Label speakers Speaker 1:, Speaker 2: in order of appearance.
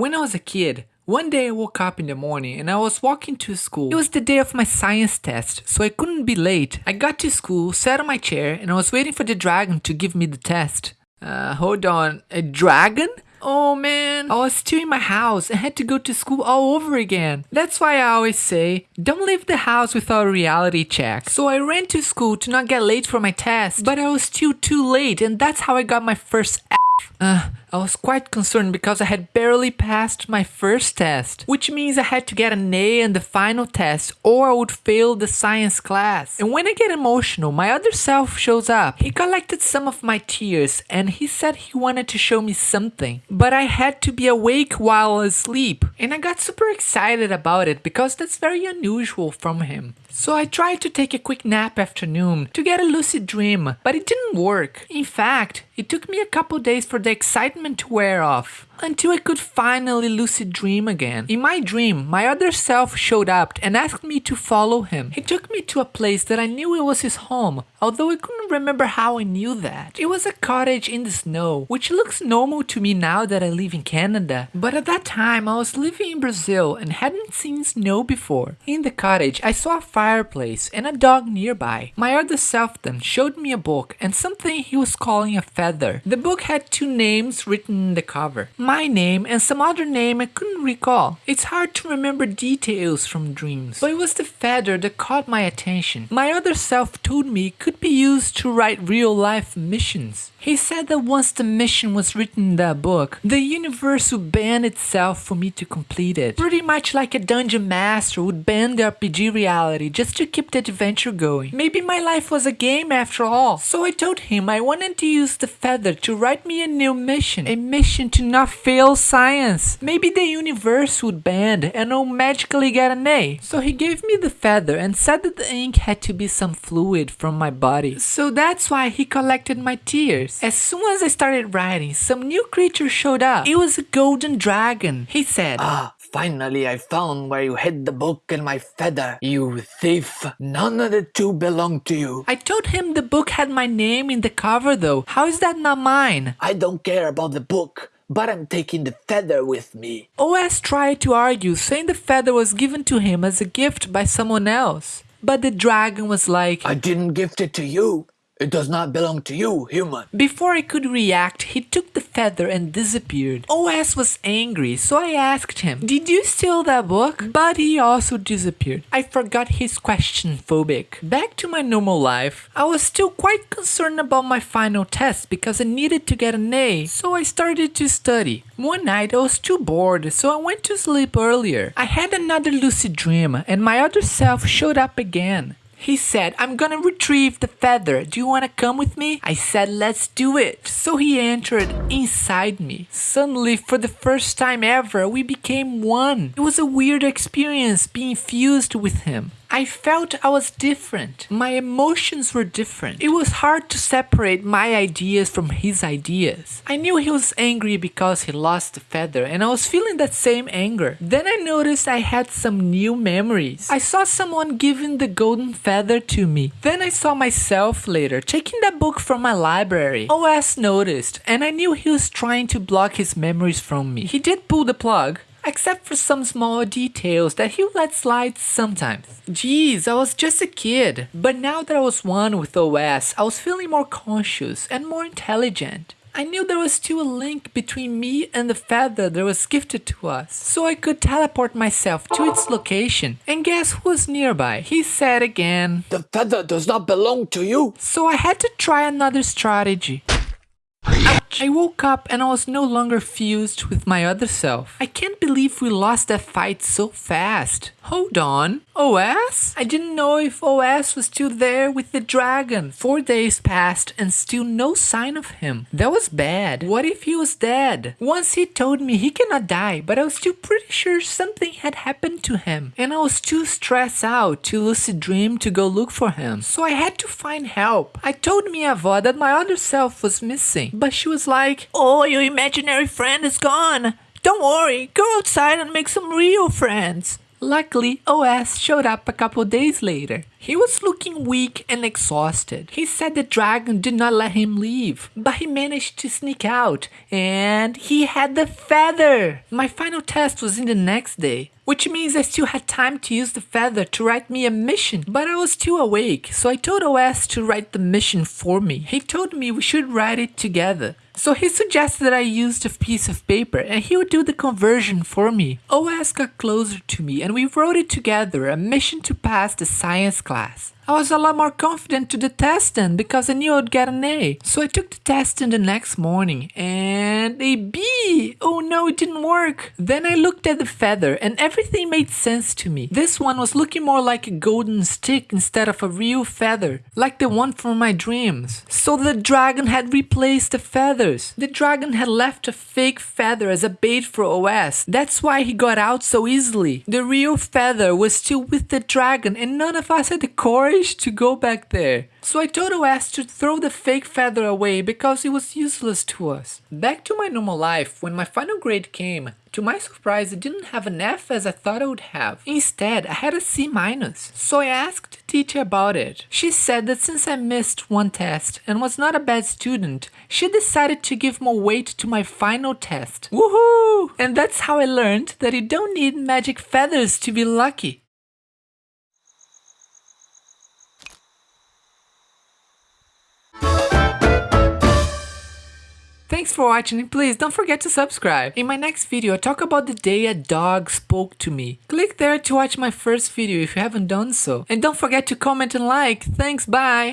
Speaker 1: When I was a kid, one day I woke up in the morning and I was walking to school. It was the day of my science test, so I couldn't be late. I got to school, sat on my chair, and I was waiting for the dragon to give me the test. Uh, hold on, a dragon? Oh man, I was still in my house and had to go to school all over again. That's why I always say, don't leave the house without a reality check. So I ran to school to not get late for my test, but I was still too late and that's how I got my first uh, I was quite concerned because I had barely passed my first test, which means I had to get an A in the final test or I would fail the science class. And when I get emotional, my other self shows up. He collected some of my tears and he said he wanted to show me something, but I had to be awake while asleep. And I got super excited about it because that's very unusual from him. So I tried to take a quick nap afternoon to get a lucid dream, but it didn't work. In fact, it took me a couple days for the excitement to wear off until I could finally lucid dream again. In my dream, my other self showed up and asked me to follow him. He took me to a place that I knew it was his home, although I couldn't remember how I knew that. It was a cottage in the snow, which looks normal to me now that I live in Canada, but at that time I was living in Brazil and hadn't seen snow before. In the cottage, I saw a fireplace and a dog nearby. My other self then showed me a book and something he was calling a feather. The book had two names written in the cover my name and some other name I couldn't recall. It's hard to remember details from dreams, but it was the feather that caught my attention. My other self told me it could be used to write real life missions. He said that once the mission was written in that book, the universe would bend itself for me to complete it. Pretty much like a dungeon master would bend the RPG reality just to keep the adventure going. Maybe my life was a game after all. So I told him I wanted to use the feather to write me a new mission. A mission to not fail science. Maybe the universe would bend and I'll magically get an A. So he gave me the feather and said that the ink had to be some fluid from my body. So that's why he collected my tears. As soon as I started writing, some new creature showed up. It was a golden dragon. He said,
Speaker 2: Ah, finally I found where you hid the book and my feather. You thief. None of the two belong to you.
Speaker 1: I told him the book had my name in the cover though. How is that not mine?
Speaker 2: I don't care about the book, but I'm taking the feather with me.
Speaker 1: OS tried to argue, saying the feather was given to him as a gift by someone else. But the dragon was like,
Speaker 2: I didn't gift it to you. It does not belong to you, human.
Speaker 1: Before I could react, he took the feather and disappeared. OS was angry, so I asked him, Did you steal that book? But he also disappeared. I forgot his question phobic. Back to my normal life, I was still quite concerned about my final test because I needed to get an A, so I started to study. One night I was too bored, so I went to sleep earlier. I had another lucid dream, and my other self showed up again. He said, I'm gonna retrieve the feather. Do you wanna come with me? I said, let's do it. So he entered inside me. Suddenly, for the first time ever, we became one. It was a weird experience being fused with him. I felt I was different. My emotions were different. It was hard to separate my ideas from his ideas. I knew he was angry because he lost the feather and I was feeling that same anger. Then I noticed I had some new memories. I saw someone giving the golden feather to me. Then I saw myself later taking that book from my library. OS noticed and I knew he was trying to block his memories from me. He did pull the plug, except for some small details that he let slide sometimes. Geez, I was just a kid. But now that I was one with OS, I was feeling more conscious and more intelligent. I knew there was still a link between me and the feather that was gifted to us, so I could teleport myself to its location. And guess who was nearby? He said again.
Speaker 2: The feather does not belong to you.
Speaker 1: So I had to try another strategy. I woke up and I was no longer fused with my other self. I can't believe we lost that fight so fast. Hold on. OS? I didn't know if OS was still there with the dragon. Four days passed and still no sign of him. That was bad. What if he was dead? Once he told me he cannot die, but I was still pretty sure something had happened to him. And I was too stressed out to lucid dream to go look for him. So I had to find help. I told Minha avó that my other self was missing, but she was like, Oh, your imaginary friend is gone. Don't worry, go outside and make some real friends. Luckily, OS showed up a couple days later. He was looking weak and exhausted. He said the dragon did not let him leave, but he managed to sneak out, and he had the feather! My final test was in the next day, which means I still had time to use the feather to write me a mission, but I was still awake, so I told OS to write the mission for me. He told me we should write it together. So he suggested that I used a piece of paper and he would do the conversion for me. OS got closer to me and we wrote it together, a mission to pass the science class. I was a lot more confident to the test then because I knew I'd get an A. So I took the test in the next morning and a B. Oh no, it didn't work. Then I looked at the feather and everything made sense to me. This one was looking more like a golden stick instead of a real feather, like the one from my dreams. So the dragon had replaced the feathers. The dragon had left a fake feather as a bait for OS. That's why he got out so easily. The real feather was still with the dragon and none of us had the courage to go back there. So I told OS to throw the fake feather away because it was useless to us. Back to my normal life, when my final grade came, to my surprise, I didn't have an F as I thought I would have. Instead, I had a C minus. So I asked the teacher about it. She said that since I missed one test and was not a bad student, she decided to give more weight to my final test. Woohoo! And that's how I learned that you don't need magic feathers to be lucky. Thanks for watching and please don't forget to subscribe. In my next video, I talk about the day a dog spoke to me. Click there to watch my first video if you haven't done so. And don't forget to comment and like. Thanks, bye!